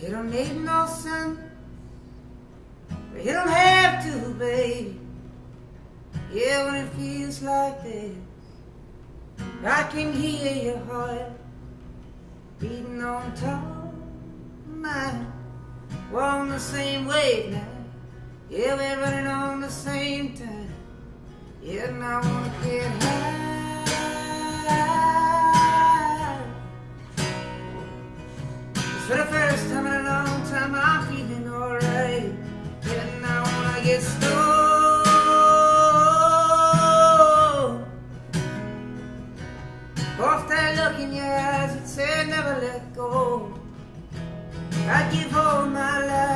It don't make no. But you don't have to, baby. Yeah, when it feels like this, I can hear your heart beating on top of mine. We're on the same wave now. Yeah, we're running on the same time. Yeah, and I wanna get high. I wanna get. Off that look in your eyes that said never let go. I'd give all my life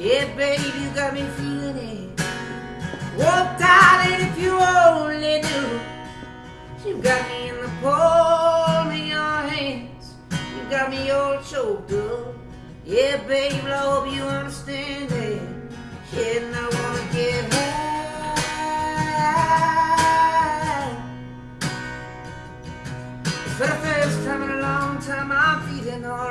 Yeah, baby, you got me feeling it. Oh, darling, if you only knew. You got me in the palm of your hands. You got me all choked up. Yeah, baby, I hope you understand it. Yeah, and I wanna get high. For the first time in a long time, I'm feeling alright.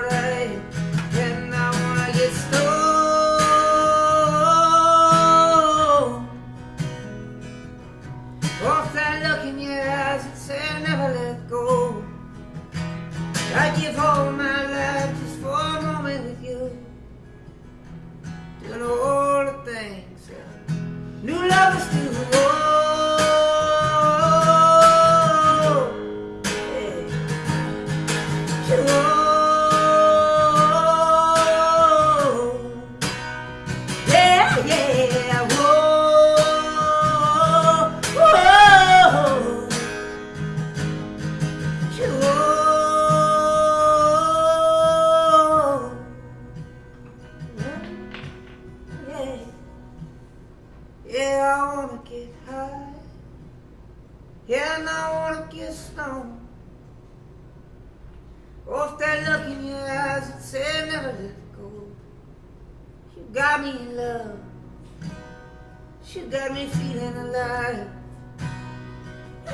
I wanna get high. Yeah, and I wanna get stoned. Off that look in your eyes that said never let go. You got me in love. You got me feeling alive.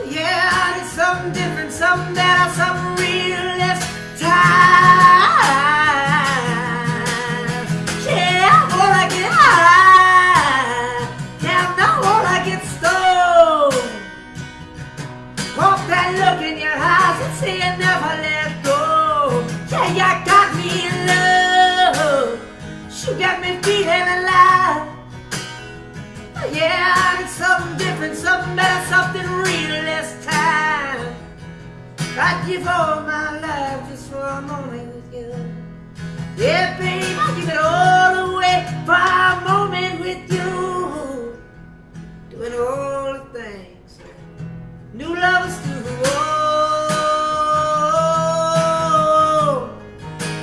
Yeah, I need something different, something better, something Yeah, I need something different, something better, something real this time. I'd give all my life just for a moment with you. Yeah, babe, I'd give it all away for a moment with you. Doing all the things new lovers do. Oh,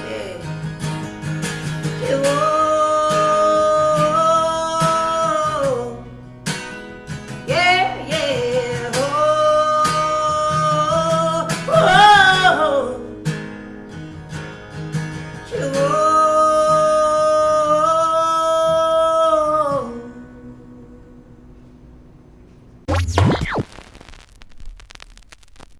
yeah. Yeah,